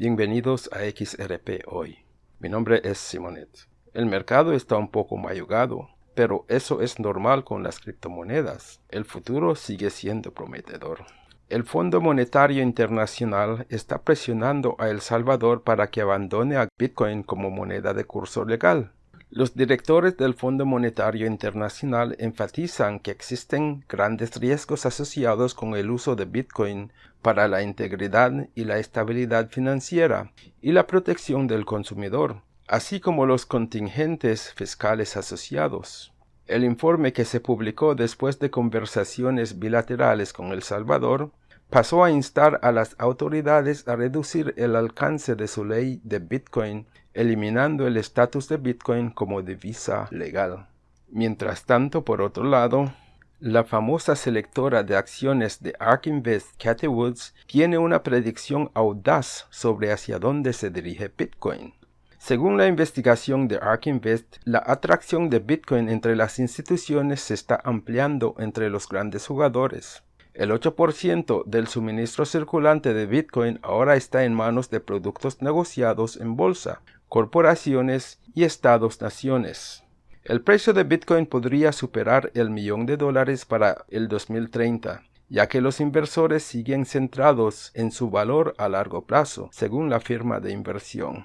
Bienvenidos a XRP Hoy. Mi nombre es Simonet. El mercado está un poco mayugado, pero eso es normal con las criptomonedas. El futuro sigue siendo prometedor. El Fondo Monetario Internacional está presionando a El Salvador para que abandone a Bitcoin como moneda de curso legal. Los directores del Fondo Monetario Internacional enfatizan que existen grandes riesgos asociados con el uso de Bitcoin para la integridad y la estabilidad financiera y la protección del consumidor, así como los contingentes fiscales asociados. El informe que se publicó después de conversaciones bilaterales con El Salvador pasó a instar a las autoridades a reducir el alcance de su ley de Bitcoin, eliminando el estatus de Bitcoin como divisa legal. Mientras tanto, por otro lado, la famosa selectora de acciones de ARK Invest, Cathy Woods, tiene una predicción audaz sobre hacia dónde se dirige Bitcoin. Según la investigación de ARK Invest, la atracción de Bitcoin entre las instituciones se está ampliando entre los grandes jugadores. El 8% del suministro circulante de Bitcoin ahora está en manos de productos negociados en bolsa, corporaciones y estados-naciones. El precio de Bitcoin podría superar el millón de dólares para el 2030, ya que los inversores siguen centrados en su valor a largo plazo, según la firma de inversión.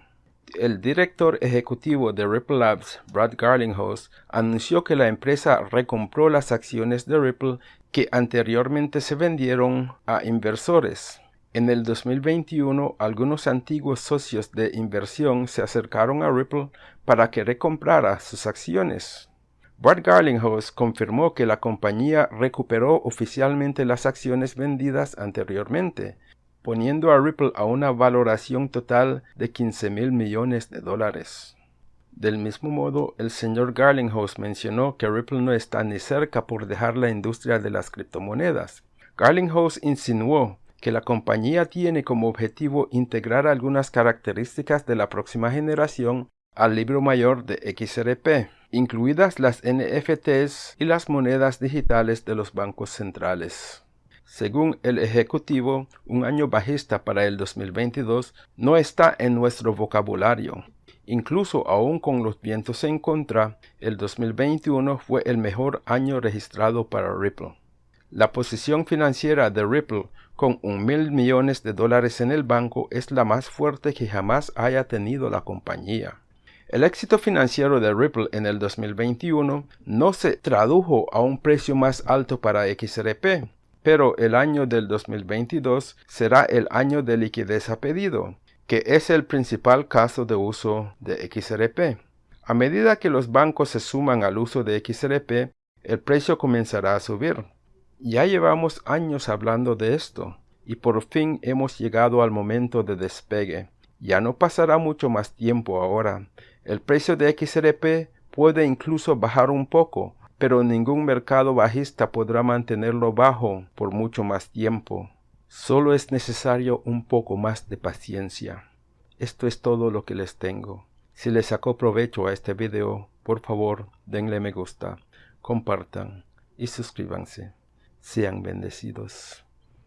El director ejecutivo de Ripple Labs, Brad Garlinghouse, anunció que la empresa recompró las acciones de Ripple que anteriormente se vendieron a inversores. En el 2021, algunos antiguos socios de inversión se acercaron a Ripple para que recomprara sus acciones. Brad Garlinghouse confirmó que la compañía recuperó oficialmente las acciones vendidas anteriormente, poniendo a Ripple a una valoración total de 15 mil millones de dólares. Del mismo modo, el señor Garlinghouse mencionó que Ripple no está ni cerca por dejar la industria de las criptomonedas. Garlinghouse insinuó que la compañía tiene como objetivo integrar algunas características de la próxima generación al libro mayor de XRP, incluidas las NFTs y las monedas digitales de los bancos centrales. Según el Ejecutivo, un año bajista para el 2022 no está en nuestro vocabulario, Incluso aún con los vientos en contra, el 2021 fue el mejor año registrado para Ripple. La posición financiera de Ripple con un mil millones de dólares en el banco es la más fuerte que jamás haya tenido la compañía. El éxito financiero de Ripple en el 2021 no se tradujo a un precio más alto para XRP, pero el año del 2022 será el año de liquidez a pedido, que es el principal caso de uso de XRP. A medida que los bancos se suman al uso de XRP, el precio comenzará a subir. Ya llevamos años hablando de esto, y por fin hemos llegado al momento de despegue. Ya no pasará mucho más tiempo ahora. El precio de XRP puede incluso bajar un poco, pero ningún mercado bajista podrá mantenerlo bajo por mucho más tiempo. Solo es necesario un poco más de paciencia. Esto es todo lo que les tengo. Si les sacó provecho a este video, por favor denle me gusta, compartan y suscríbanse. Sean bendecidos.